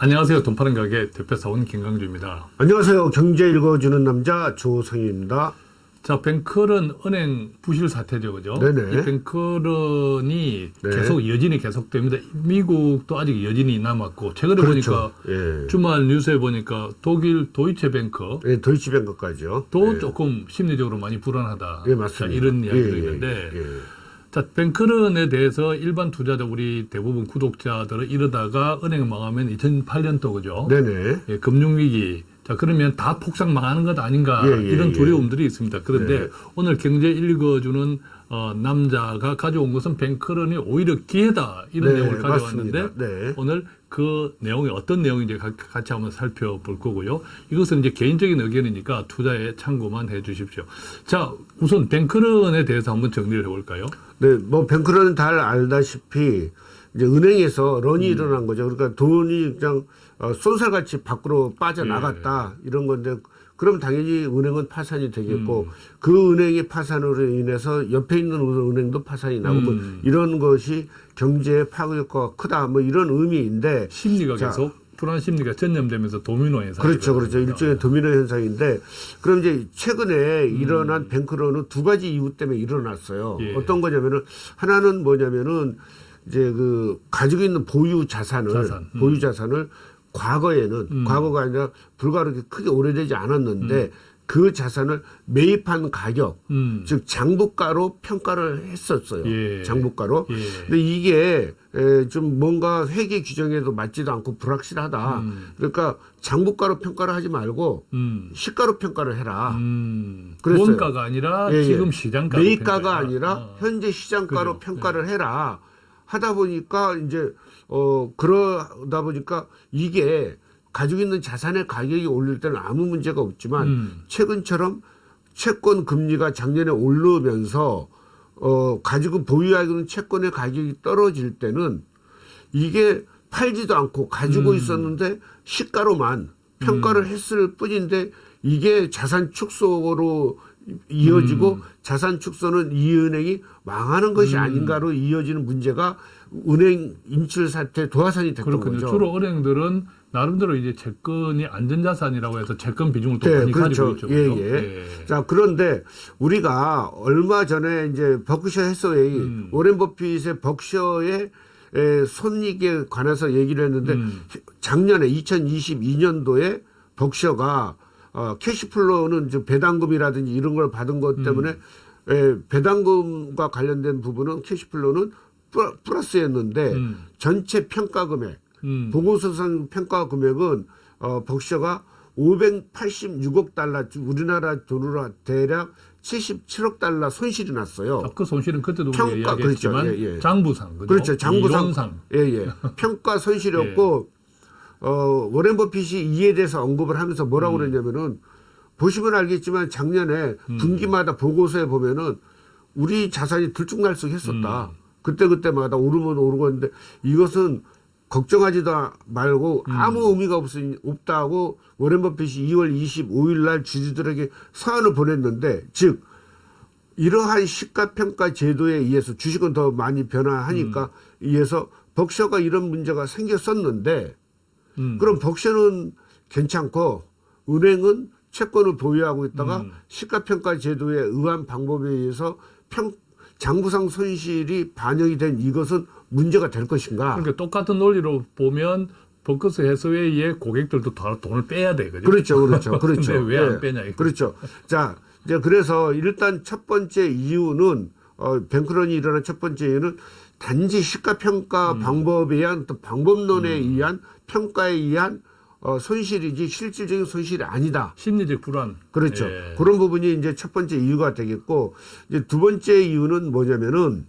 안녕하세요. 돈 파는 가게 대표사원 김강주입니다. 안녕하세요. 경제 읽어주는 남자 조성입니다. 자, 뱅크런 은행 부실 사태죠, 그죠? 네네. 이 뱅크런이 네. 계속 여진이 계속됩니다. 미국도 아직 여진이 남았고 최근에 그렇죠. 보니까 예. 주말 뉴스에 보니까 독일 도이체뱅크 예, 도이치뱅크까지요. 또 예. 조금 심리적으로 많이 불안하다. 예, 맞습니다. 자, 이런 이야기도 예, 예, 있는데 예. 자, 뱅크런에 대해서 일반 투자자 우리 대부분 구독자들은 이러다가 은행 망하면 2008년도 그죠? 네네. 예, 금융위기. 자, 그러면 다 폭삭 망하는 것 아닌가. 예, 예, 이런 예. 두려움들이 있습니다. 그런데 네. 오늘 경제 읽어주는 어, 남자가 가져온 것은 뱅크런이 오히려 기회다. 이런 네, 내용을 가져왔는데. 네. 오늘 그 내용이 어떤 내용인지 가- 같이 한번 살펴볼 거고요. 이것은 이제 개인적인 의견이니까 투자에 참고만 해 주십시오. 자, 우선 뱅크런에 대해서 한번 정리를 해볼까요? 네, 뭐 뱅크런은 잘 알다시피 이제 은행에서 런이 음. 일어난 거죠. 그러니까 돈이 그냥 어, 쏜살같이 밖으로 빠져나갔다 예. 이런 건데 그럼 당연히 은행은 파산이 되겠고 음. 그 은행의 파산으로 인해서 옆에 있는 은행도 파산이 나고 뭐 음. 이런 것이 경제에 파급효과가 크다 뭐 이런 의미인데 심리가 자. 계속 불안 심리가 전염되면서 도미노 현상. 그렇죠, 그렇죠. 일종의 도미노 현상인데, 그럼 이제 최근에 음. 일어난 뱅크런은 두 가지 이유 때문에 일어났어요. 예. 어떤 거냐면은 하나는 뭐냐면은 이제 그 가지고 있는 보유 자산을 자산, 음. 보유 자산을 과거에는 과거가 아니라 불과 그렇게 크게 오래되지 않았는데 그 자산을 매입한 가격, 음. 즉 장부가로 평가를 했었어요. 예. 장부가로. 예. 근데 이게 에, 좀 뭔가 회계 규정에도 맞지도 않고 불확실하다. 그러니까 장부가로 평가를 하지 말고 음. 시가로 평가를 해라. 음, 그랬어요. 원가가 아니라 예, 예. 지금 시장가 매입가가 아니라 어. 현재 시장가로 그죠. 평가를 해라. 하다 보니까 이제 어 그러다 보니까 이게 가지고 있는 자산의 가격이 올릴 때는 아무 문제가 없지만 음. 최근처럼 채권 금리가 작년에 오르면서 어 가지고 보유하고 있는 채권의 가격이 떨어질 때는 이게 팔지도 않고 가지고 음. 있었는데 시가로만 평가를 했을 뿐인데 이게 자산 축소로 이어지고 음. 자산 축소는 이 은행이 망하는 것이 아닌가로 이어지는 문제가 은행 인출 사태 도화선이 됐던 그렇군요. 거죠. 주로 은행들은 나름대로 이제 채권이 안전자산이라고 해서 채권 비중을 또 네, 많이 그렇죠. 가지고 있죠. 예, 그죠? 예. 자, 그런데 우리가 얼마 전에 이제 버크셔 해서웨이 음. 워렌 버핏의 버크셔의 에, 손익에 관해서 얘기를 했는데 음. 작년에 2022년도에 버크셔가 어, cash flow는 저 배당금이라든지 이런 걸 받은 음. 것 때문에 에, 배당금과 관련된 부분은 cash flow는 플러- 플러스였는데 음. 전체 평가 금액 음. 보고서상 평가 금액은 어, 버크셔가 586억 달러, 즉 우리나라 돈으로 대략 77억 달러 손실이 났어요. 아, 그 손실은 그때도 평가, 이야기했지만 그렇죠. 예, 예. 장부상, 그죠? 그렇죠. 장부상. 이론상. 예, 예. 평가 손실이었고, 어, 워렌 버핏이 이에 대해서 언급을 하면서 뭐라고 음. 그랬냐면은, 보시면 알겠지만 작년에 분기마다 보고서에 보면은 우리 자산이 들쭉날쭉 했었다. 음. 그때그때마다 오르면 오르고 했는데 이것은 걱정하지도 말고 음. 아무 의미가 없, 없다고 워렌 버핏이 2월 25일 날 주주들에게 서한을 보냈는데 즉 이러한 시가평가 제도에 의해서 주식은 더 많이 변화하니까 음. 의해서 벅셔가 이런 문제가 생겼었는데 음. 그럼 벅셔는 괜찮고 은행은 채권을 보유하고 있다가 음. 시가평가 제도에 의한 방법에 의해서 평 장부상 손실이 반영이 된 이것은 문제가 될 것인가? 그러니까 똑같은 논리로 보면 버커스 해서웨이의 고객들도 다 돈을 빼야 돼, 그죠? 그렇죠, 그렇죠, 그렇죠. 근데 왜안 예. 빼냐, 이거. 그렇죠. 자, 이제 그래서 일단 첫 번째 이유는 어, 뱅크런이 일어난 첫 번째 이유는 단지 시가평가 음. 방법에 의한 또 방법론에 의한 평가에 의한 어, 손실이지 실질적인 손실이 아니다. 심리적 불안. 그렇죠. 예. 그런 부분이 이제 첫 번째 이유가 되겠고 이제 두 번째 이유는 뭐냐면은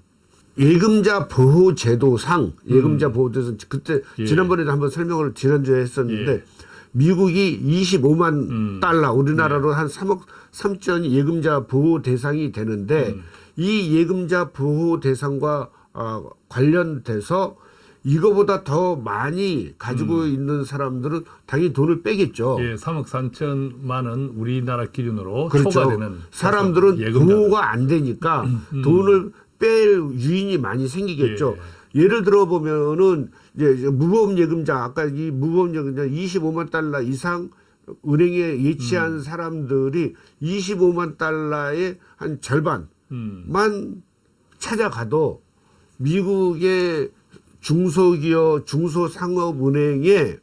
예금자 보호 제도상 예금자 보호 제도 그때 음. 예. 지난번에도 한번 설명을 지난주에 했었는데 예. 미국이 25만 음. 달러 우리나라로 한 3억 3천 예금자 보호 대상이 되는데 음. 이 예금자 보호 대상과 어, 관련돼서 이거보다 더 많이 가지고 있는 사람들은 당연히 돈을 빼겠죠. 음. 예, 3억 3천만 원 우리나라 기준으로 그렇죠. 초과되는 사람들은. 보호가 안 되니까 돈을 뺄 유인이 많이 생기겠죠. 예. 를 들어 보면은 이제 무보험 예금자 아까 이 무보험 예금자 25만 달러 이상 은행에 예치한 음. 사람들이 25만 달러의 한 절반만 음. 찾아가도 미국의 중소기업 중소상업은행에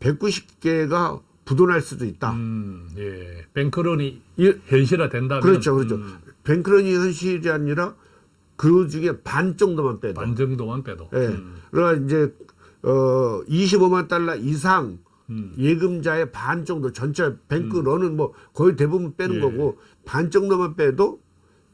190개가 부도날 수도 있다. 음, 예. 뱅크런이 이- 현실화 된다면 그렇죠, 그렇죠. 음, 뱅크런이 현실이 아니라 그 중에 반 정도만 빼도. 반 정도만 빼도. 예. 음, 그러니까 이제 어 25만 달러 이상 음. 예금자의 반 정도 전체 뱅크런은 뭐 거의 대부분 빼는 예. 거고 반 정도만 빼도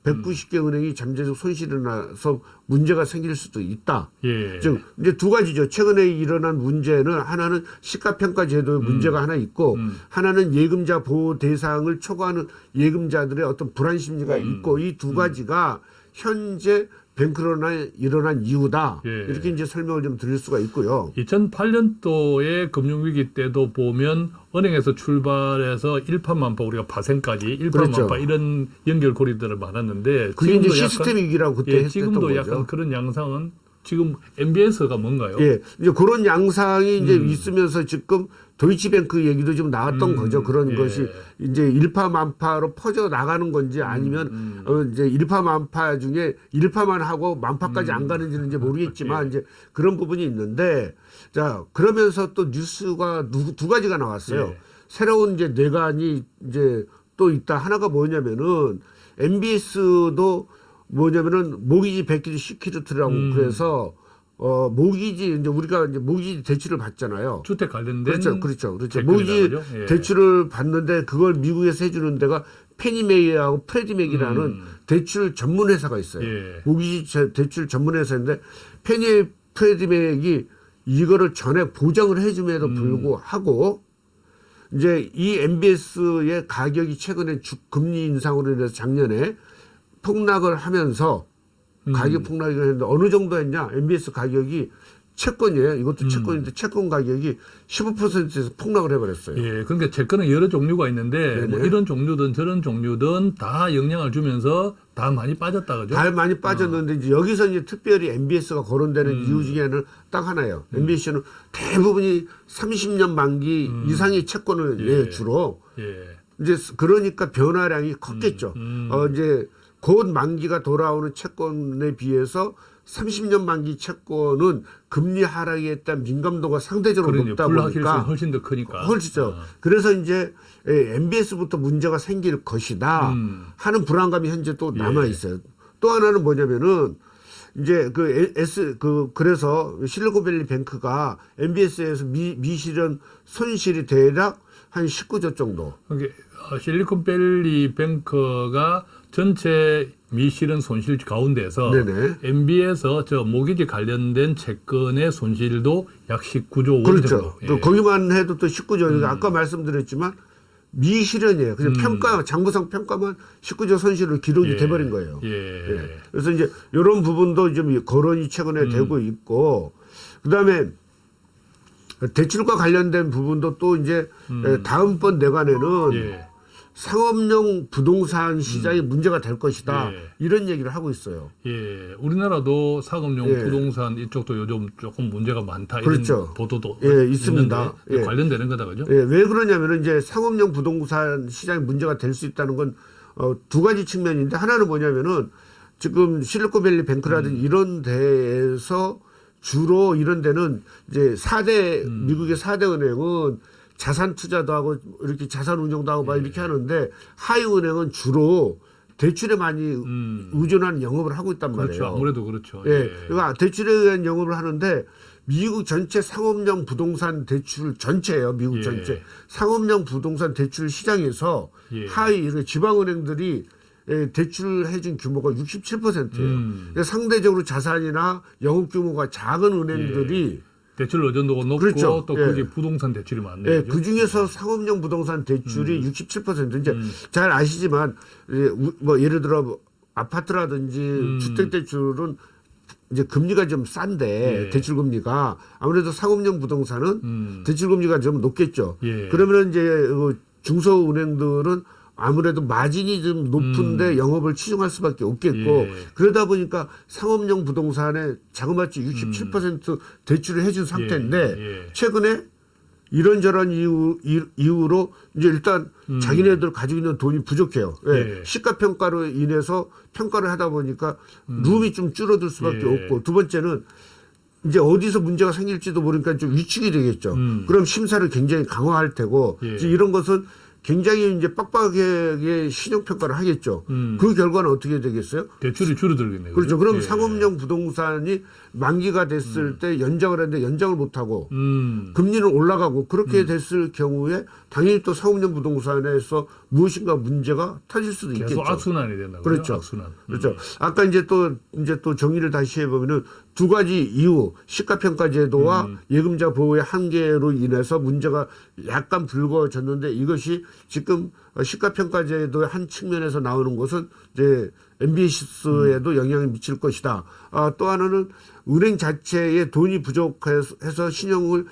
190개 은행이 잠재적 손실이 나서 문제가 생길 수도 있다. 예. 즉 이제 두 가지죠. 최근에 일어난 문제는 하나는 시가평가 제도의 문제가 하나 있고 음. 하나는 예금자 보호 대상을 초과하는 예금자들의 어떤 불안 심리가 음. 있고 이 두 가지가 현재 뱅크런에 일어난 이유다. 예. 이렇게 이제 설명을 좀 드릴 수가 있고요. 2008년도의 금융위기 때도 보면 은행에서 출발해서 일파만파 우리가 파생까지 일파만파 그렇죠. 이런 연결고리들을 많았는데 그게 이제 시스템 위기라고 그때 예, 했던 지금도 거죠. 약간 그런 양상은 지금 MBS가 뭔가요? 예, 이제 그런 양상이 이제 음. 있으면서 지금 도이치뱅크 얘기도 좀 나왔던 음, 거죠. 그런 예. 것이 이제 일파만파로 퍼져 나가는 건지 아니면 음. 어 이제 일파만파 중에 일파만 하고 만파까지 안 가는지는 이제 모르겠지만 예. 이제 그런 부분이 있는데 자 그러면서 또 뉴스가 두, 두 가지가 나왔어요. 예. 새로운 이제 뇌관이 이제 또 있다. 하나가 뭐냐면은 MBS도 뭐냐면은 mortgage backed security라고 음. 그래서 어 모기지 이제 우리가 이제 모기지 대출을 받잖아요. 주택 관련된 그렇죠, 그렇죠, 그렇죠. 모기지? 예. 대출을 받는데 그걸 미국에서 해주는 데가 패니메이하고 프레디맥이라는 음. 대출 전문 회사가 있어요. 예. 모기지 제- 대출 전문 회사인데 페니 프레디맥이 이거를 전액 보장을 해줌에도 음. 불구하고 이제 이 MBS의 가격이 최근에 주, 금리 인상으로 인해서 작년에 폭락을 하면서 음. 가격 폭락이 했는데 어느 정도 했냐? MBS 가격이 채권이에요. 이것도 음. 채권인데 채권 가격이 15%에서 폭락을 해버렸어요. 예, 그러니까 채권은 여러 종류가 있는데. 뭐 이런 종류든 저런 종류든 다 영향을 주면서 다 많이 빠졌다 그죠? 달 많이 빠졌는데 이제 여기서 이제 특별히 MBS가 거론되는 음. 이유 중에는 딱 하나예요. MBS는 대부분이 30년 만기 이상의 채권을 음. 예. 예, 주로 예. 이제 그러니까 변화량이 컸겠죠. 음. 어 이제 곧 만기가 돌아오는 채권에 비해서 30년 만기 채권은 금리 하락에 대한 민감도가 상대적으로 그러니 높다 보니까 훨씬 더 크니까. 훨씬죠. 아. 그래서 이제 MBS부터 문제가 생길 것이다 음. 하는 불안감이 현재 또 예. 남아 있어요. 또 하나는 뭐냐면은 이제 그 에- S 그 그래서 실리콘밸리 뱅크가 MBS에서 미, 미실현 손실이 대략 한 19조 정도. 그게 어, 실리콘밸리 뱅크가 전체 미실은 손실 가운데서 네네. MB에서 저 모기지 관련된 채권의 손실도 약 19조 원 그렇죠. 정도. 예. 또 거기만 해도 또 19조. 그러니까 아까 말씀드렸지만 미실현이에요. 그냥 음. 평가 장부상 평가만 19조 손실로 기록이 예. 돼버린 거예요. 예. 예. 그래서 이제 이런 부분도 좀 거론이 최근에 음. 되고 있고 그 다음에 대출과 관련된 부분도 또 이제 예, 다음번 내관에는 음. 예. 상업용 부동산 시장이 문제가 될 것이다 예. 이런 얘기를 하고 있어요. 예, 우리나라도 상업용 예. 부동산 이쪽도 요즘 조금 문제가 많다 이런 그렇죠. 보도도 예, 있습니다. 예. 관련되는 거다 그죠? 예, 왜 그러냐면은 이제 상업용 부동산 시장이 문제가 될 수 있다는 건 어, 두 가지 측면인데 하나는 뭐냐면은 지금 실리콘밸리 뱅크라든지 이런 데에서 주로 이런 데는 이제 4대 미국의 4대 은행은 자산 투자도 하고 이렇게 자산 운용도 하고 막 이렇게 하는데 하위 은행은 주로 대출에 많이 음. 의존하는 영업을 하고 있단 말이에요. 그렇죠. 아무래도 그렇죠. 예. 그러니까 대출에 의한 영업을 하는데 미국 전체 상업용 부동산 대출 전체예요. 미국 예. 전체 상업용 부동산 대출 시장에서 예. 하위 이렇게 지방은행들이 예, 대출을 해준 규모가 67%예요. 음. 상대적으로 자산이나 영업 규모가 작은 은행들이 대출 의존도가 높고 그렇죠. 또 예. 거기 부동산 대출이 많네요. 예? 그 중에서 상업용 부동산 대출이 67% 이제 음. 잘 아시지만 예, 우- 뭐 예를 들어 뭐 아파트라든지 음. 주택 대출은 이제 금리가 좀 싼데 예. 대출 금리가 아무래도 상업용 부동산은 음. 대출 금리가 좀 높겠죠. 예. 그러면 이제 그 중소은행들은 아무래도 마진이 좀 높은데 영업을 치중할 수밖에 없겠고 음. 예. 그러다 보니까 상업용 부동산에 자그마치 67% 대출을 해준 상태인데 음. 예. 최근에 이런저런 이유, 이- 이유 로 이제 일단 음. 자기네들 가지고 있는 돈이 부족해요. 예. 예. 시가 평가로 인해서 평가를 하다 보니까 룸이 좀 줄어들 수밖에 음. 예. 없고 두 번째는 이제 어디서 문제가 생길지도 모르니까 좀 위축이 되겠죠. 음. 그럼 심사를 굉장히 강화할 테고 예. 이제 이런 것은 굉장히 이제 빡빡하게 신용 평가를 하겠죠. 음. 그 결과는 어떻게 되겠어요? 대출이 줄어들겠네요. 그렇죠. 그럼 예. 상업용 부동산이 만기가 됐을 때 연장을 했는데 연장을 못 하고 음. 금리는 올라가고 그렇게 됐을 경우에 당연히 또 상업용 부동산에서 무엇인가 문제가 터질 수도 계속 있겠죠. 악순환이 된다. 그렇죠. 악순환. 음. 그렇죠. 아까 이제 또 이제 또 정리를 다시 해보면은 두 가지 이유 시가 평가 제도와 음. 예금자 보호의 한계로 인해서 문제가 약간 불거졌는데 이것이 지금 시가 평가 제도의 한 측면에서 나오는 것은 이제 MBS에도 음. 영향을 미칠 것이다. 아, 또 하나는 은행 자체에 돈이 부족해서 신용을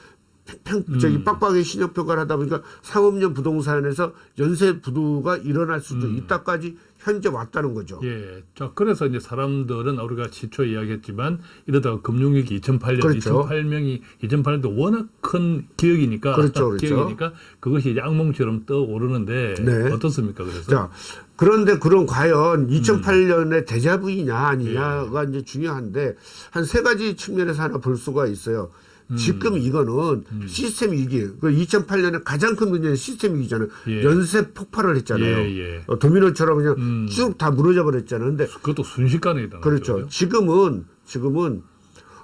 평, 저기 음. 빡빡하게 신용 평가를 하다 보니까 상업용 부동산에서 연쇄 부도가 일어날 수도 음. 있다까지 현재 왔다는 거죠. 예. 자, 그래서 이제 사람들은 우리가 시초 이야기했지만 이러다가 금융위기 2008년, 그렇죠. 2008년이 2008년도 워낙 큰 기억이니까 그렇죠, 그렇죠. 기억이니까 그것이 이제 악몽처럼 떠오르는데 네. 어떻습니까? 그래서 자, 그런데 그럼 음. 과연 2008년에 대자부이냐 아니냐가 예. 이제 중요한데 한 세 가지 측면에서 하나 볼 수가 있어요. 음. 지금 이거는 시스템 위기. 그 2008년에 가장 큰 문제는 시스템 위기잖아요. 예. 연쇄 폭발을 했잖아요. 예, 예. 어, 도미노처럼 그냥 음. 쭉다 무너져 버렸잖아요. 근데 그것도 순식간에 일어났죠. 그렇죠. 지금은 지금은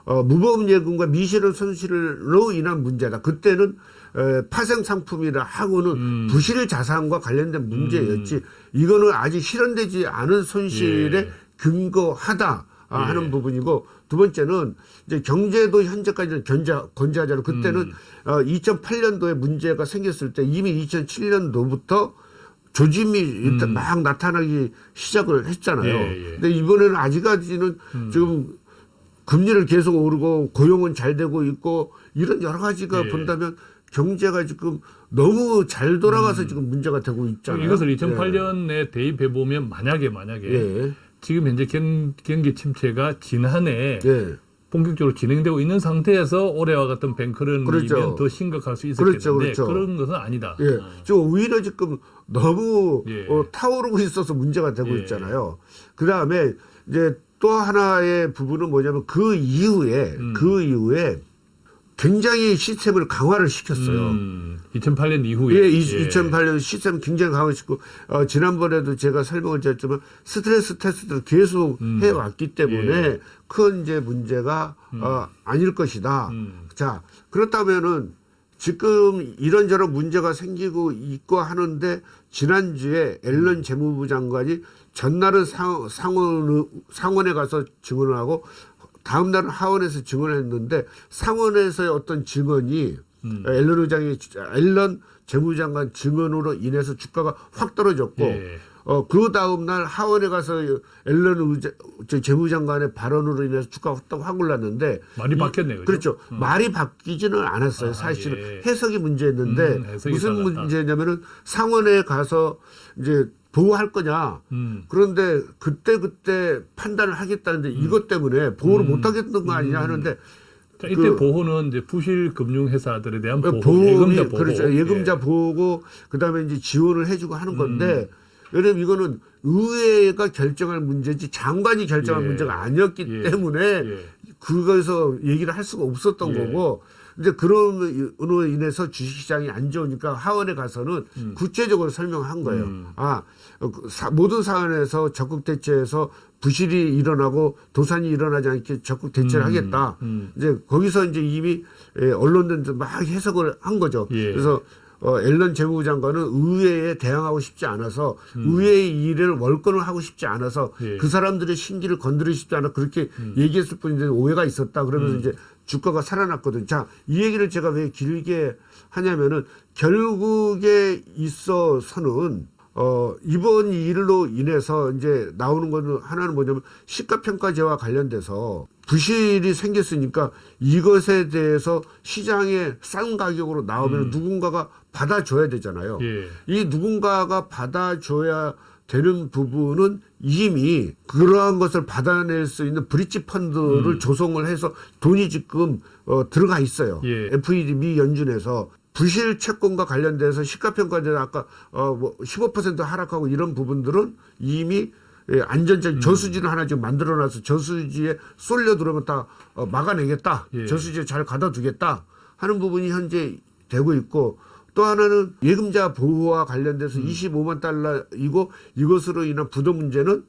어, 무보험 예금과 미실현 손실로 인한 문제다. 그때는 에, 파생 상품이라 하고는 음. 부실 자산과 관련된 문제였지. 이거는 아직 실현되지 않은 손실에 예. 근거하다. 아, 예. 하는 부분이고 두 번째는 이제 경제도 현재까지는 견자 건재하잖아요. 그때는 음. 어, 2008년도에 문제가 생겼을 때 이미 2007년도부터 조짐이 일단 막 나타나기 시작을 했잖아요. 음. 예, 예. 근데 이번에는 아직까지는 지금 금리를 계속 오르고 고용은 잘 되고 있고 이런 여러 가지가 예. 본다면 경제가 지금 너무 잘 돌아가서 지금 문제가 되고 있잖아요. 음. 이것을 2008년에 대입해 보면 만약에 만약에 예. 지금 현재 경, 경기 침체가 지난해 예. 본격적으로 진행되고 있는 상태에서 올해와 같은 뱅크런이면 그렇죠. 더 심각할 수 있었겠는데 그렇죠, 그렇죠. 런 것은 아니다. 예. 지금 오히려 지금 너무 예. 어, 타오르고 있어서 문제가 되고 예. 있잖아요. 그 다음에 이제 또 하나의 부분은 뭐냐면 그 이후에 음. 그 이후에 굉장히 시스템을 강화를 시켰어요. 음, 2008년 이후에 예, 이, 2008년 시스템 굉장히 강화시키고 어, 지난번에도 제가 설명을 드렸지만 스트레스 테스트를 계속 음. 해왔기 때문에 예. 큰 이제 문제가 어, 아닐 것이다. 음. 자 그렇다면은 지금 이런저런 문제가 생기고 있고 하는데 지난주에 앨런 재무부 장관이 전날은 상, 상원 상원에 가서 증언을 하고 다음 날은 하원에서 증언을 했는데 상원에서의 어떤 증언이 음. 앨런 의장이 앨런 재무장관 증언으로 인해서 주가가 확 떨어졌고 예. 어, 그 다음날 하원에 가서 앨런 의장, 저 재무장관의 발언으로 인해서 주가가 확, 확 올랐는데 많이 이- 바뀌었네요. 그렇죠. 말이 바뀌지는 않았어요. 아, 사실은 예. 해석이 문제였는데 음, 무슨. 문제냐면은 상원에 가서 이제 보호할 거냐. 음. 그런데 그때 그때 판단을 하겠다는데 이것 때문에 보호를 못 하겠는 거 아니냐 하는데 자, 이때 그- 보호는 이제 부실 금융 회사들에 대한 보호, 보험이 예금자 보호. 그렇죠. 예금자 예. 보호고 그다음에 이제 지원을 해주고 하는 건데 음. 왜냐면 이거는 의회가 결정할 문제지 장관이 결정할 예. 문제가 아니었기 예. 때문에 예. 그거에서 얘기를 할 수가 없었던 예. 거고 이제 그런으로 인해서 주식시장이 안 좋으니까 하원에 가서는 구체적으로 설명한 거예요. 음. 아 어, 그 사- 모든 사안에서 적극 대처해서 부실이 일어나고 도산이 일어나지 않게 적극 대처를 음. 하겠다. 음. 이제 거기서 이제 이미 예, 언론들도 막 해석을 한 거죠. 예. 그래서 어, 앨런 재무부 장관은 의회에 대항하고 싶지 않아서 의회의 일을 월권을 하고 싶지 않아서 음. 예. 음. 그 사람들의 신기를 건드리고 싶지 않아 그렇게 얘기했을 뿐인데 오해가 있었다 그러면서 이제 주가가 살아났거든요. 자, 이 얘기를 제가 왜 길게 하냐면은 결국에 있어서는 어, 이번 일로 인해서 이제 나오는 거는 하나는 뭐냐면 시가평가제와 관련돼서 부실이 생겼으니까 이것에 대해서 시장에 싼 가격으로 나오면 누군가가 받아줘야 되잖아요. 예. 이 누군가가 받아줘야 되는 부분은 이미 그러한 것을 받아낼 수 있는 브릿지 펀드를 조성을 해서 돈이 지금 어, 들어가 있어요. 예. FED 미 연준에서 부실 채권과 관련돼서 시가평가제 아까 어뭐15% 하락하고 이런 부분들은 이미 예, 안전적 음. 저수지를 하나 지금 만들어놔서 저수지에 쏠려 들어오면 다 어, 막아내겠다. 예. 저수지에 잘 가둬두겠다 하는 부분이 현재 되고 있고 또 하나는 예금자 보호와 관련돼서 음. 25만 달러이고 이것으로 인한 부도 문제는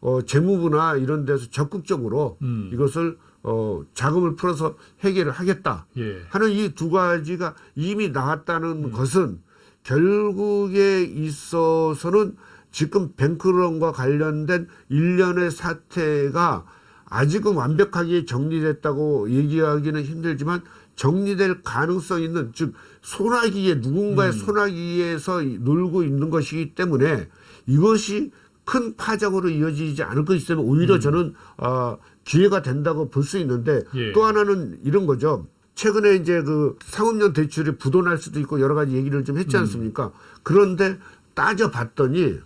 어, 재무부나 이런 데서 적극적으로 음. 이것을 어, 자금을 풀어서 해결을 하겠다 예. 하는 이 두 가지가 이미 나왔다는 음. 것은 결국에 있어서는 지금 뱅크론과 관련된 일련의 사태가 아직은 완벽하게 정리됐다고 얘기하기는 힘들지만 정리될 가능성 있는 즉 소나기에 누군가의 소나기에서 놀고 있는 것이기 때문에 이것이 큰 파장으로 이어지지 않을 것이기 때문에 오히려 저는 어, 기회가 된다고 볼 수 있는데 예. 또 하나는 이런 거죠. 최근에 이제 그 상업용 대출이 부도날 수도 있고 여러 가지 얘기를 좀 했지 않습니까? 그런데 따져봤더니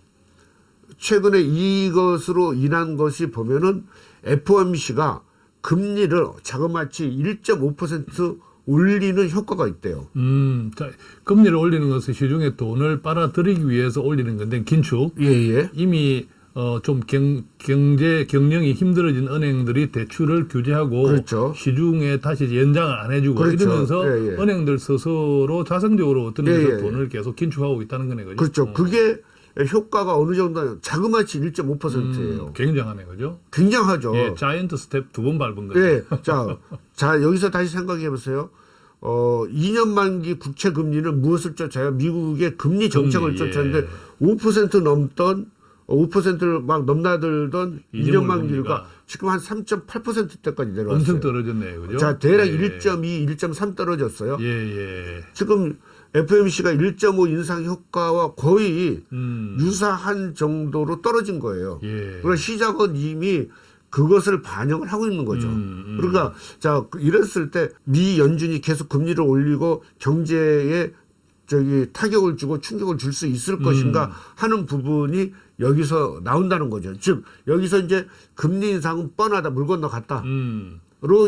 최근에 이것으로 인한 것이 보면은 FOMC가 금리를 자그마치 1.5% 올리는 효과가 있대요. 음, 자, 금리를 올리는 것은 시중에 돈을 빨아들이기 위해서 올리는 건데 긴축 예, 예. 이미 어, 좀 경, 경제 경영이 힘들어진 은행들이 대출을 규제하고 그렇죠. 시중에 다시 연장을 안 해주고 그렇죠. 이러면서 예, 예. 은행들 스스로 자생적으로 어떤 데서 예, 예. 돈을 계속 긴축하고 있다는 거네 그죠? 그렇죠. 어. 그게 효과가 어느 정도 자그마치 1.5%예요. 음, 굉장하네 그죠? 굉장하죠. 예, giant step 두 번 밟은 거죠. 예. 자, 자, 여기서 다시 생각해 보세요. 어, 2년 만기 국채 금리는 무엇을 쫓아요? 미국의 금리 정책을 금리, 예. 쫓았는데 5% 넘던 5%를 막 넘나들던 2년 이년물 만기가 지금 한 3.8%대까지 내려왔어요. 엄청 떨어졌네요, 그죠? 자, 대략 예. 1.2, 1.3 떨어졌어요. 예, 예. 지금 FMC가 1.5 인상 효과와 거의 음, 유사한 정도로 떨어진 거예요. 예. 그러니까 시작은 이미 그것을 반영을 하고 있는 거죠. 음, 음. 그러니까 자 이랬을 때 미 연준이 계속 금리를 올리고 경제에 저기 타격을 주고 충격을 줄 수 있을 음. 것인가 하는 부분이 여기서 나온다는 거죠. 즉 여기서 이제 금리 인상은 뻔하다 물 건너 갔다로 음.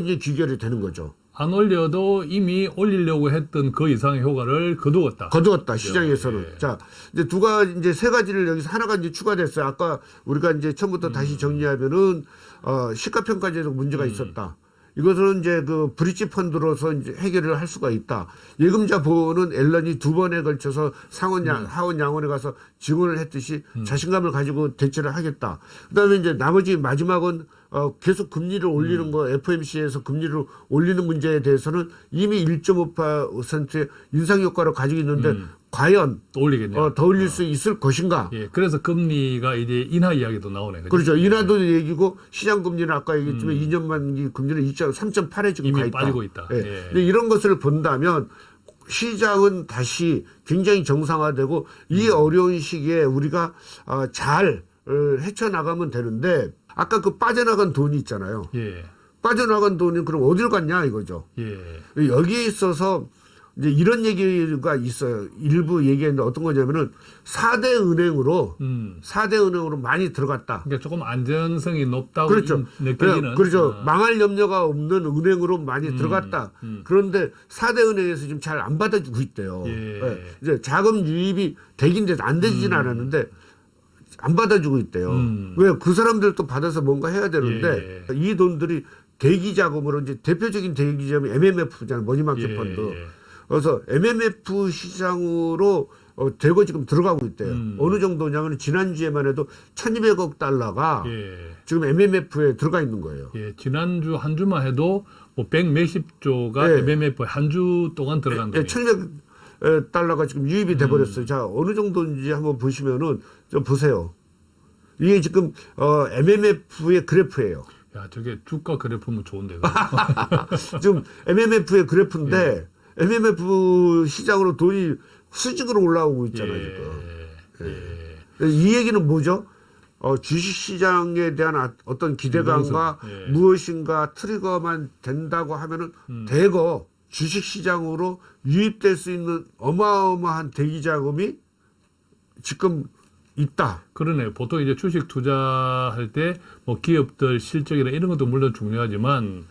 이제 귀결이 되는 거죠. 안 올려도 이미 올리려고 했던 그 이상의 효과를 거두었다. 거두었다 시장에서는 예. 자 이제 두 가지 이제 세 가지를 여기서 하나가 이제 추가됐어요 아까 우리가 이제 처음부터 음. 다시 정리하면은 어 시가평가제도 문제가 음. 있었다 이것은 이제 그 브릿지 펀드로서 이제 해결을 할 수가 있다 예금자 보호는 앨런이 두 번에 걸쳐서 상원 양 음. 하원 양원에 가서 증언을 했듯이 자신감을 가지고 대처를 하겠다 그 다음에 이제 나머지 마지막은 어, 계속 금리를 올리는 음. 거 FMC에서 금리를 올리는 문제에 대해서는 이미 1.5%의 인상 효과를 가지고 있는데 과연 또 올리겠냐? 어, 더 올릴 수 있을 것인가? 예, 그래서 금리가 이제 인하 이야기도 나오네. 그죠? 그렇죠. 인하도 얘기고 시장 금리는 아까 얘기했지만 2년 만기 금리는 2.3.8에 지금 음. 이미 가 있다. 빠지고 있다. 예. 예. 근데 이런 것을 본다면 시장은 다시 굉장히 정상화되고 음. 이 어려운 시기에 우리가 어, 잘 어, 헤쳐나가면 되는데 아까 그 빠져나간 돈이 있잖아요. 예, 빠져나간 돈이 그럼 어디로 갔냐 이거죠. 예, 여기에 있어서 이제 이런 얘기가 있어요. 일부 얘기했는데 어떤 거냐면은 4대 은행으로 음. 4대 은행으로 많이 들어갔다. 그러니까 조금 안전성이 높다고 그렇죠. 인- 느껴지는. 그렇죠. 어, 망할 염려가 없는 은행으로 많이 들어갔다. 음. 그런데 4대 은행에서 지금 잘 안 받아주고 있대요. 예. 예. 이제 자금 유입이 되긴데 안 되지는 않았는데 안 받아주고 있대요. 음. 왜그 사람들도 받아서 뭔가 해야 되는데 예. 이 돈들이 대기 자금으로 이제 대표적인 대기 자금이 MMF잖아요. 머니마켓 예, 펀드. 예. 그래서 MMF 시장으로 어, 대거 지금 들어가고 있대요. 음. 어느 정도냐면 지난주에만 해도 1200억 달러가 예. 지금 MMF에 들어가 있는 거예요. 예, 지난주 한 주만 해도 뭐1 몇십 조가 예. MMF 한 주 동안 들어간 예, 돈이. 1200 달러가 지금 유입이 음. 돼 버렸어요. 자, 어느 정도인지 한번 보시면은 좀 보세요. 이게 지금 어, MMF의 그래프예요. 야, 저게 주가 그래프면 좋은데. 지금 MMF의 예. 그래프인데 MMF 시장으로 돈이 수직으로 올라오고 있잖아요, 지금. 예. 예. 이 얘기는 뭐죠? 어, 주식시장에 대한 아- 어떤 기대감과 예. 무엇인가 트리거만 된다고 하면은 음. 대거 주식시장으로 유입될 수 있는 어마어마한 대기 자금이 지금 있다. 그러네요. 보통 이제 주식 투자할 때 뭐 기업들 실적이나 이런 것도 물론 중요하지만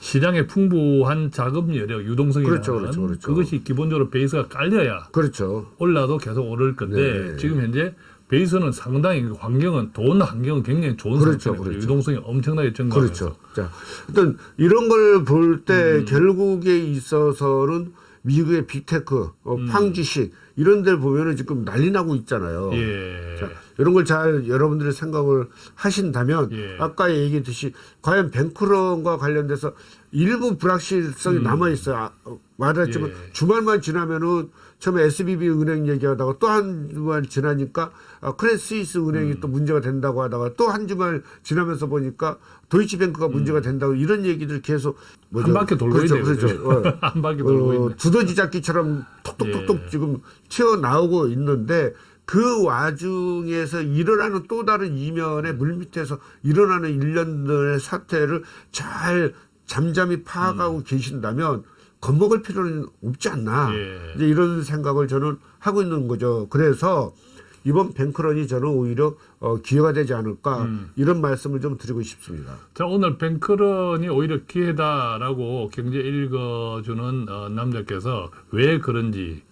시장에 풍부한 자금 여력, 유동성이라는 그렇죠, 그렇죠, 그렇죠. 것이 기본적으로 베이스가 깔려야 그렇죠. 올라도 계속 오를 건데 네. 지금 현재 베이스는 상당히 환경은 돈 환경은 굉장히 좋은 그렇죠, 상태고 그렇죠. 유동성이 엄청나게 증가해서 그렇죠. 자, 어떤 이런 걸 볼때 음. 결국에 있어서는 미국의 big tech, 어, 팡주식 이런 데를 보면은 지금 난리 나고 있잖아요. 예. 자, 이런 걸 잘 여러분들이 생각을 하신다면 예. 아까 얘기했듯이 과연 bank run과 관련돼서 일부 불확실성이 남아 있어요. 아, 어, 말했지만 음. 예. 주말만 지나면은 처음에 SVB 은행 얘기하다가 또 한 주말 지나니까 아, 크레딧 스위스 은행이 음. 또 문제가 된다고 하다가 또 한 주말 지나면서 보니까 도이치뱅크가 문제가 된다고 이런 얘기들 계속 뭐죠? 음. 한 바퀴 돌고 그렇죠, 있네요. 그렇죠. 어. 한 바퀴 돌고 어, 있네. 두더지 잡기처럼 톡톡톡톡 예. 지금 튀어 나오고 있는데 그 와중에서 일어나는 또 다른 이면의 물밑에서 일어나는 일련들의 사태를 잘 잠잠히 파악하고 계신다면 겁먹을 필요는 없지 않나 예. 이제 이런 생각을 저는 하고 있는 거죠. 그래서 이번 뱅크런이 저는 오히려 어, 기회가 되지 않을까 음. 이런 말씀을 좀 드리고 싶습니다. 자 오늘 뱅크런이 오히려 기회다라고 경제 읽어주는 어, 남자께서 왜 그런지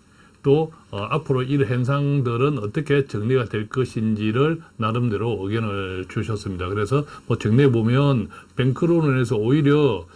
또 어, 앞으로 이 현상들은 어떻게 정리가 될 것인지를 나름대로 의견을 주셨습니다. 그래서 뭐 정리해 보면 뱅크론을 해서 오히려 어,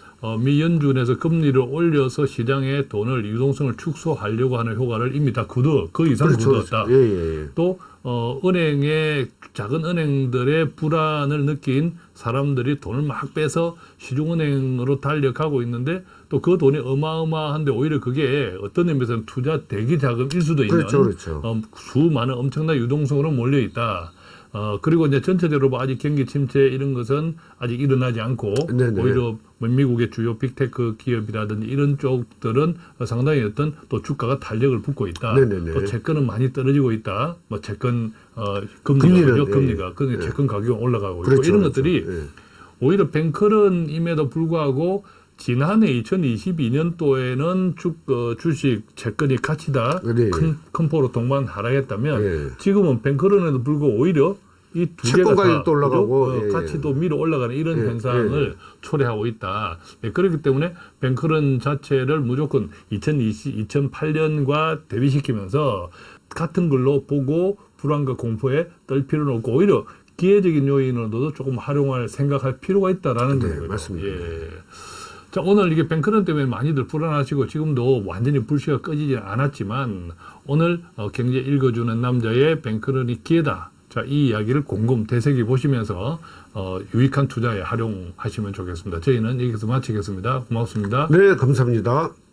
미 연준에서 금리를 올려서 시장의 돈을 유동성을 축소하려고 하는 효과를 이미 다 거두 그 이상 거두었다. 예, 예, 예. 또 어, 은행의 작은 은행들의 불안을 느낀 사람들이 돈을 막 빼서 시중은행으로 달려가고 있는데 또 그 돈이 어마어마한데 오히려 그게 어떤 의미에서는 투자 대기 자금일 수도 있는 그렇죠, 그렇죠. 어, 수많은 엄청난 유동성으로 몰려 있다. 어, 그리고 이제 전체적으로 뭐 아직 경기 침체 이런 것은 아직 일어나지 않고 네네. 오히려 뭐 미국의 주요 빅테크 기업이라든지 이런 쪽들은 상당히 어떤 또 주가가 탄력을 붙고 있다. 네네네. 또 채권은 많이 떨어지고 있다. 뭐 채권 어 금리가 금리가 그 예. 채권 가격이 올라가고 그렇죠, 있고 이런 그렇죠. 것들이 예. 오히려 뱅크런임에도 불구하고 지난해 2022년도에는 주, 어, 주식 채권이 가치다 네. 큰, 큰 포로 동반 하락했다면 예. 지금은 뱅크런에도 불구하고 오히려 이 두 개가 다 올라가고? 어, 예, 예. 가치도 밀어 올라가는 이런 예, 현상을 초래하고 있다. 예, 그렇기 때문에 뱅크런 자체를 무조건 2020, 2008년과 대비시키면서 같은 걸로 보고 불안과 공포에 떨 필요는 없고 오히려 기회적인 요인으로도 조금 활용할 생각할 필요가 있다라는 네, 거예요. 맞습니다. 예. 자 오늘 이게 뱅크런 때문에 많이들 불안하시고 지금도 완전히 불씨가 꺼지지 않았지만 오늘 어, 경제 읽어주는 남자의 뱅크런이 기회다. 자 이 이야기를 곰곰 되새기 보시면서 어, 유익한 투자에 활용하시면 좋겠습니다. 저희는 여기서 마치겠습니다. 고맙습니다. 네, 감사합니다.